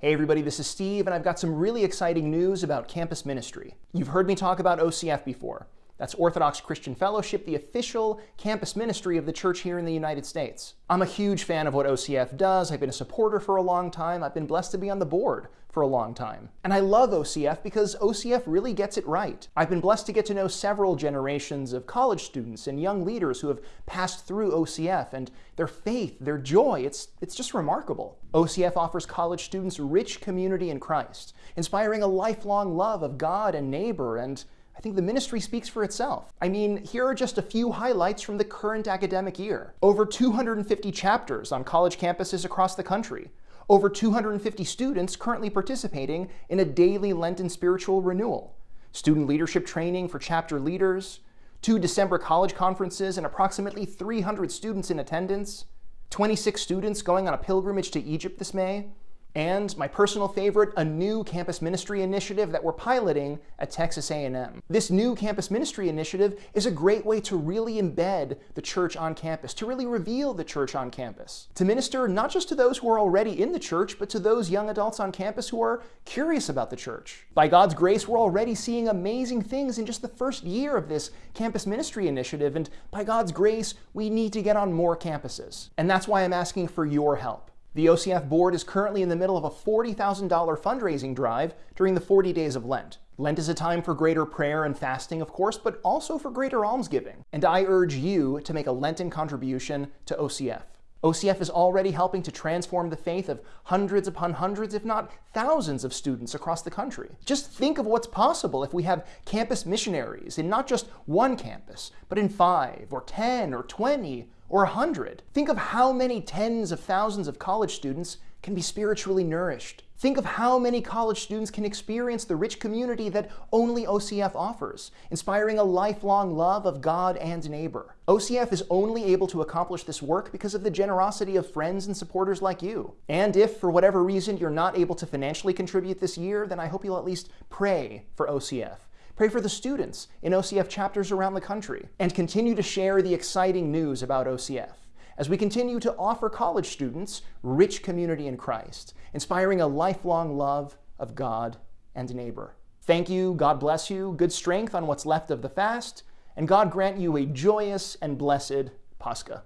Hey everybody, this is Steve, and I've got some really exciting news about campus ministry. You've heard me talk about OCF before. That's Orthodox Christian Fellowship, the official campus ministry of the church here in the United States. I'm a huge fan of what OCF does. I've been a supporter for a long time. I've been blessed to be on the board for a long time. And I love OCF because OCF really gets it right. I've been blessed to get to know several generations of college students and young leaders who have passed through OCF and their faith, their joy, it's, it's just remarkable. OCF offers college students rich community in Christ, inspiring a lifelong love of God and neighbor and I think the ministry speaks for itself. I mean, here are just a few highlights from the current academic year. Over 250 chapters on college campuses across the country. Over 250 students currently participating in a daily Lenten spiritual renewal. Student leadership training for chapter leaders. Two December college conferences and approximately 300 students in attendance. 26 students going on a pilgrimage to Egypt this May. And my personal favorite, a new campus ministry initiative that we're piloting at Texas A&M. This new campus ministry initiative is a great way to really embed the church on campus, to really reveal the church on campus, to minister not just to those who are already in the church, but to those young adults on campus who are curious about the church. By God's grace, we're already seeing amazing things in just the first year of this campus ministry initiative, and by God's grace, we need to get on more campuses. And that's why I'm asking for your help. The OCF board is currently in the middle of a $40,000 fundraising drive during the 40 days of Lent. Lent is a time for greater prayer and fasting, of course, but also for greater almsgiving. And I urge you to make a Lenten contribution to OCF. OCF is already helping to transform the faith of hundreds upon hundreds, if not thousands of students across the country. Just think of what's possible if we have campus missionaries in not just one campus, but in five or 10 or 20 or 100. Think of how many tens of thousands of college students can be spiritually nourished. Think of how many college students can experience the rich community that only OCF offers, inspiring a lifelong love of God and neighbor. OCF is only able to accomplish this work because of the generosity of friends and supporters like you. And if, for whatever reason, you're not able to financially contribute this year, then I hope you'll at least pray for OCF. Pray for the students in OCF chapters around the country, and continue to share the exciting news about OCF as we continue to offer college students rich community in Christ, inspiring a lifelong love of God and neighbor. Thank you, God bless you, good strength on what's left of the fast, and God grant you a joyous and blessed Pascha.